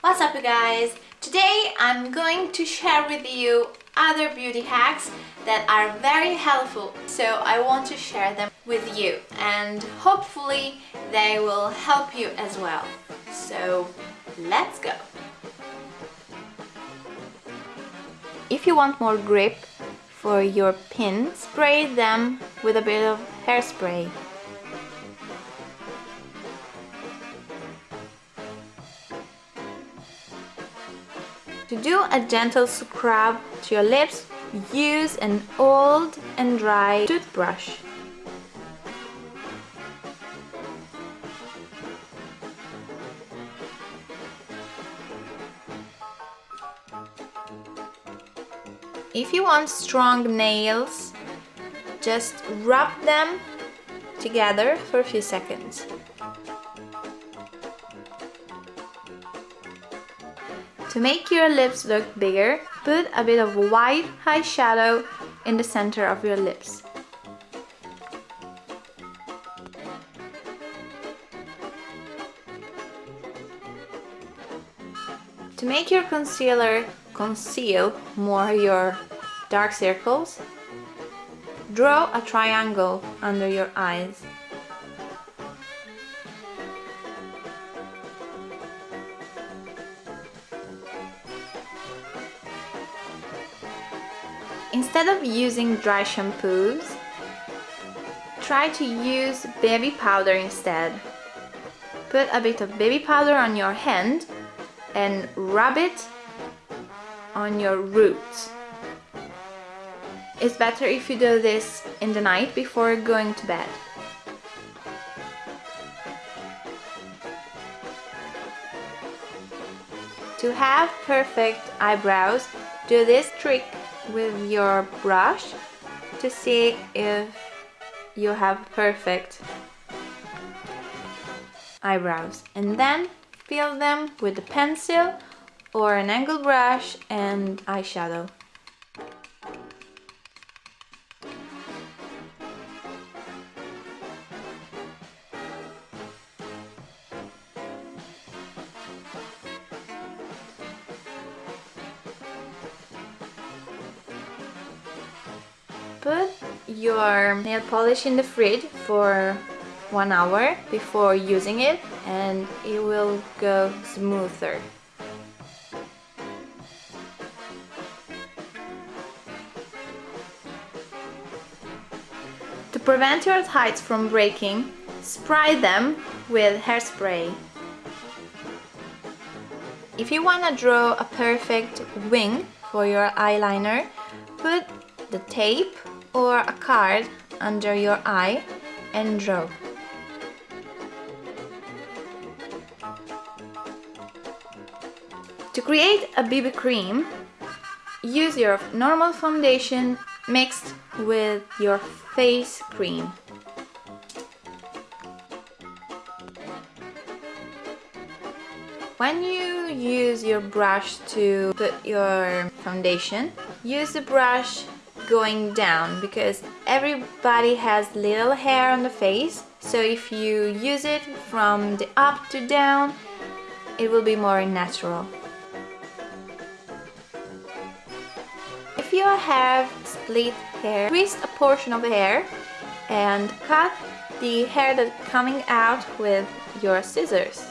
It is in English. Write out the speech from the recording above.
What's up you guys? Today I'm going to share with you other beauty hacks that are very helpful so I want to share them with you and hopefully they will help you as well. So let's go! If you want more grip for your pin, spray them with a bit of hairspray. To do a gentle scrub to your lips, use an old and dry toothbrush. If you want strong nails, just rub them together for a few seconds. To make your lips look bigger, put a bit of white eyeshadow in the center of your lips. To make your concealer conceal more your dark circles, draw a triangle under your eyes. Instead of using dry shampoos, try to use baby powder instead. Put a bit of baby powder on your hand and rub it on your roots. It's better if you do this in the night before going to bed. To have perfect eyebrows, do this trick with your brush to see if you have perfect eyebrows and then fill them with a pencil or an angle brush and eyeshadow. Put your nail polish in the fridge for one hour before using it and it will go smoother. To prevent your tights from breaking, spray them with hairspray. If you want to draw a perfect wing for your eyeliner, put the tape or a card under your eye and draw. To create a BB cream, use your normal foundation mixed with your face cream. When you use your brush to put your foundation, use the brush going down because everybody has little hair on the face so if you use it from the up to down it will be more natural. If you have split hair, twist a portion of the hair and cut the hair that's coming out with your scissors.